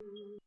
嗯。